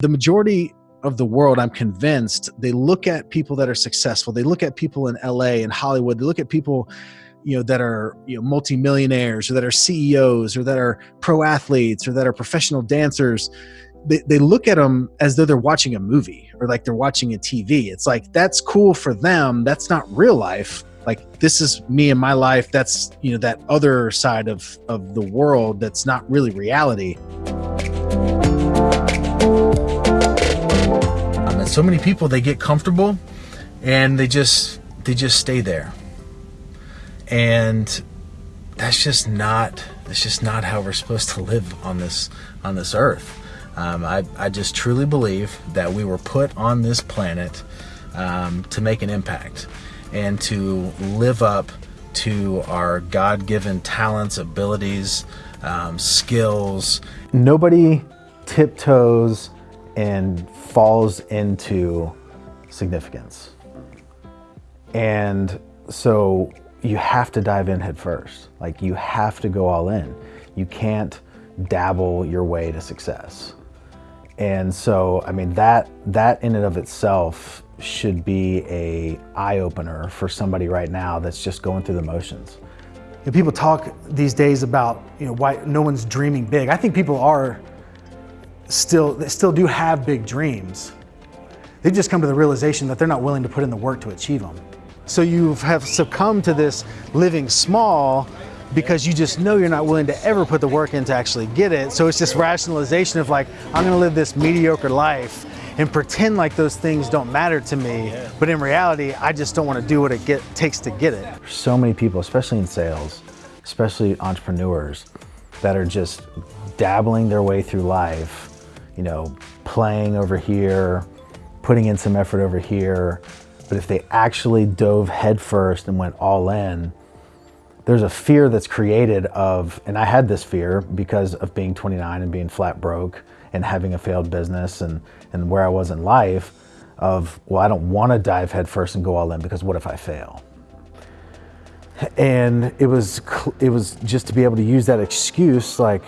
The majority of the world, I'm convinced, they look at people that are successful. They look at people in LA and Hollywood. They look at people, you know, that are you know multimillionaires or that are CEOs or that are pro athletes or that are professional dancers. They, they look at them as though they're watching a movie or like they're watching a TV. It's like that's cool for them. That's not real life. Like this is me and my life. That's you know that other side of of the world that's not really reality. So many people they get comfortable and they just they just stay there. And that's just not that's just not how we're supposed to live on this on this earth. Um, I, I just truly believe that we were put on this planet um, to make an impact and to live up to our God-given talents abilities um, skills. Nobody tiptoes and falls into significance. And so you have to dive in head first. Like you have to go all in. You can't dabble your way to success. And so, I mean, that, that in and of itself should be a eye opener for somebody right now that's just going through the motions. You know, people talk these days about, you know, why no one's dreaming big. I think people are still, they still do have big dreams. They've just come to the realization that they're not willing to put in the work to achieve them. So you have succumbed to this living small because you just know you're not willing to ever put the work in to actually get it. So it's this rationalization of like, I'm gonna live this mediocre life and pretend like those things don't matter to me. But in reality, I just don't wanna do what it get, takes to get it. So many people, especially in sales, especially entrepreneurs, that are just dabbling their way through life you know, playing over here, putting in some effort over here. But if they actually dove headfirst and went all in, there's a fear that's created of, and I had this fear because of being 29 and being flat broke and having a failed business and, and where I was in life of, well, I don't want to dive headfirst and go all in because what if I fail? And it was, it was just to be able to use that excuse like,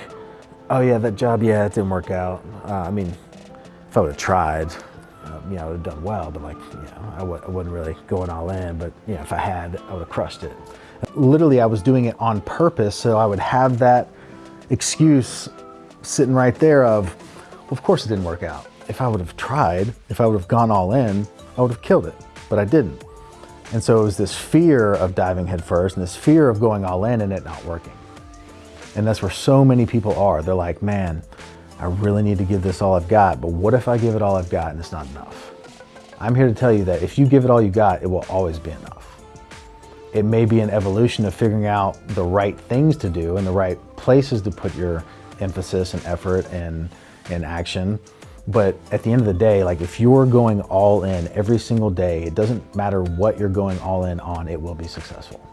oh yeah, that job, yeah, it didn't work out. Uh, I mean, if I would have tried, uh, you know, I would have done well, but like, you know, I w I wasn't really going all in, but you know, if I had, I would have crushed it. Literally, I was doing it on purpose, so I would have that excuse sitting right there of, well, of course it didn't work out. If I would have tried, if I would have gone all in, I would have killed it, but I didn't. And so it was this fear of diving headfirst and this fear of going all in and it not working. And that's where so many people are. They're like, man, I really need to give this all I've got, but what if I give it all I've got and it's not enough? I'm here to tell you that if you give it all you got, it will always be enough. It may be an evolution of figuring out the right things to do and the right places to put your emphasis and effort and, and action. But at the end of the day, like if you're going all in every single day, it doesn't matter what you're going all in on, it will be successful.